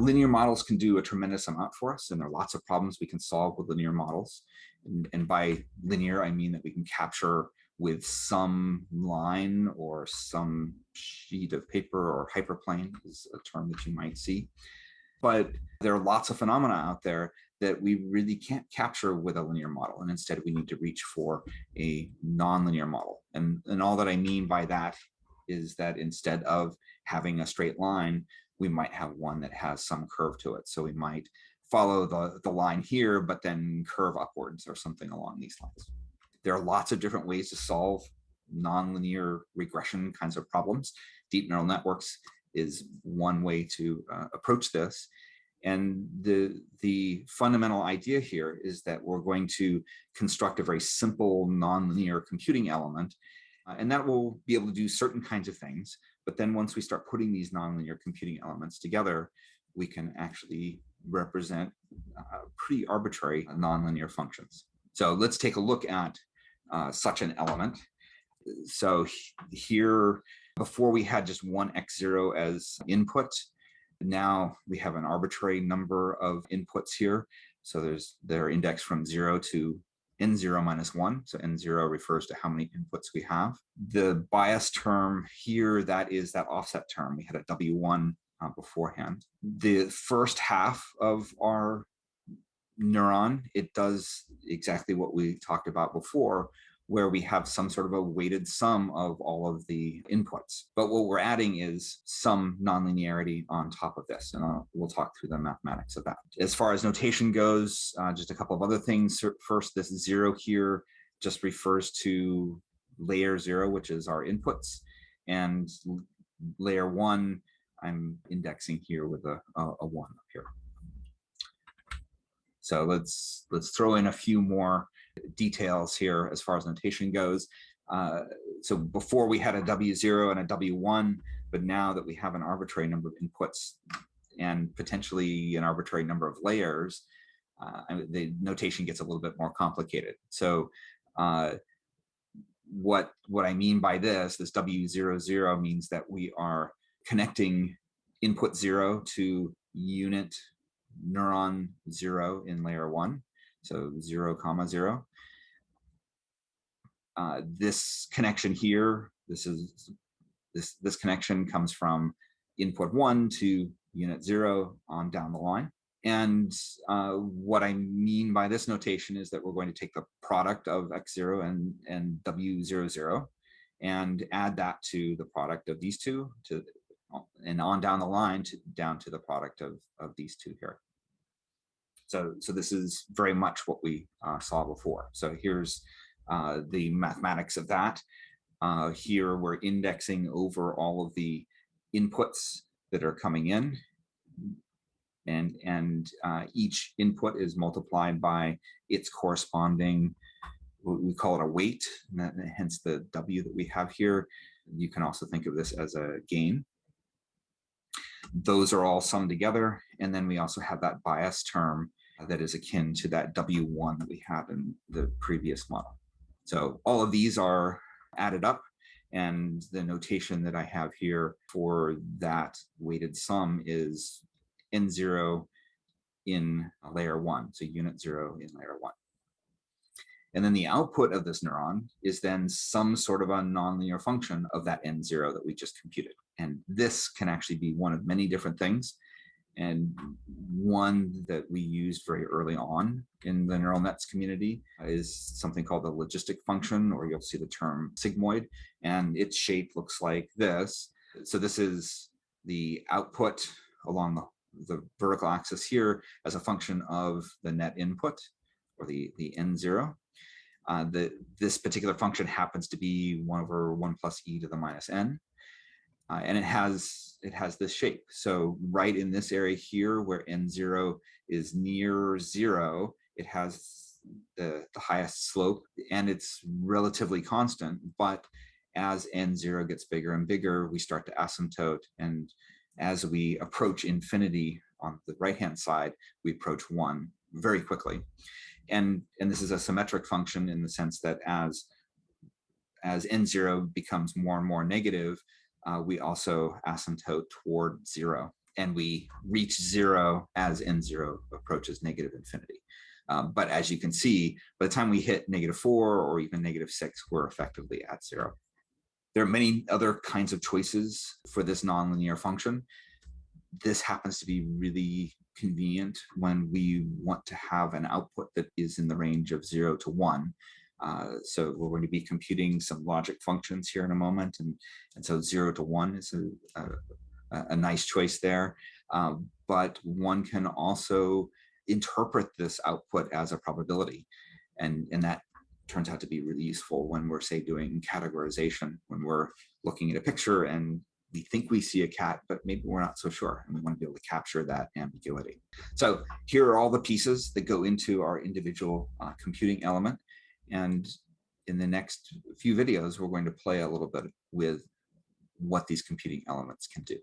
linear models can do a tremendous amount for us, and there are lots of problems we can solve with linear models. And, and by linear, I mean that we can capture with some line or some sheet of paper or hyperplane is a term that you might see. But there are lots of phenomena out there that we really can't capture with a linear model. And instead we need to reach for a nonlinear model. And, and all that I mean by that is that instead of having a straight line, we might have one that has some curve to it. So we might follow the, the line here, but then curve upwards or something along these lines. There are lots of different ways to solve nonlinear regression kinds of problems. Deep neural networks is one way to uh, approach this. And the, the fundamental idea here is that we're going to construct a very simple nonlinear computing element, and that will be able to do certain kinds of things. But then once we start putting these nonlinear computing elements together, we can actually represent uh, pretty arbitrary nonlinear functions. So let's take a look at uh, such an element. So here, before we had just one x0 as input, now we have an arbitrary number of inputs here. So there's they're indexed from zero to n0 minus one. So n0 refers to how many inputs we have. The bias term here, that is that offset term. We had a W1 uh, beforehand. The first half of our neuron, it does exactly what we talked about before, where we have some sort of a weighted sum of all of the inputs. But what we're adding is some nonlinearity on top of this, and I'll, we'll talk through the mathematics of that. As far as notation goes, uh, just a couple of other things. First, this zero here just refers to layer zero, which is our inputs, and layer one, I'm indexing here with a, a, a one up here. So let's let's throw in a few more details here as far as notation goes. Uh, so before we had a W0 and a W1, but now that we have an arbitrary number of inputs and potentially an arbitrary number of layers, uh, the notation gets a little bit more complicated. So uh, what, what I mean by this, this W00 means that we are connecting input zero to unit neuron zero in layer one so 0 comma 0. Uh, this connection here, this is this this connection comes from input one to unit zero on down the line. And uh, what I mean by this notation is that we're going to take the product of x0 and, and w00 and add that to the product of these two to and on down the line to down to the product of, of these two here. So, so this is very much what we uh, saw before. So here's uh, the mathematics of that. Uh, here we're indexing over all of the inputs that are coming in. And, and uh, each input is multiplied by its corresponding, we call it a weight, that, hence the W that we have here. You can also think of this as a gain. Those are all summed together. And then we also have that bias term that is akin to that W1 that we had in the previous model. So all of these are added up and the notation that I have here for that weighted sum is N0 in layer one, so unit zero in layer one. And then the output of this neuron is then some sort of a nonlinear function of that N0 that we just computed. And this can actually be one of many different things. And one that we used very early on in the neural nets community is something called the logistic function, or you'll see the term sigmoid, and its shape looks like this. So this is the output along the, vertical axis here as a function of the net input, or the, the n0. Uh, the, this particular function happens to be 1 over 1 plus e to the minus n. Uh, and it has it has this shape. So right in this area here where n0 is near zero, it has the, the highest slope and it's relatively constant. But as n0 gets bigger and bigger, we start to asymptote. And as we approach infinity on the right-hand side, we approach one very quickly. And, and this is a symmetric function in the sense that as, as n0 becomes more and more negative, uh, we also asymptote toward zero. and we reach zero as n0 approaches negative infinity. Um, but as you can see, by the time we hit negative four or even negative six, we're effectively at zero. There are many other kinds of choices for this nonlinear function. This happens to be really convenient when we want to have an output that is in the range of zero to one. Uh, so we're going to be computing some logic functions here in a moment. And, and so zero to one is a, a, a nice choice there. Um, but one can also interpret this output as a probability. And, and that turns out to be really useful when we're say doing categorization, when we're looking at a picture and we think we see a cat, but maybe we're not so sure. And we want to be able to capture that ambiguity. So here are all the pieces that go into our individual uh, computing element. And in the next few videos, we're going to play a little bit with what these computing elements can do.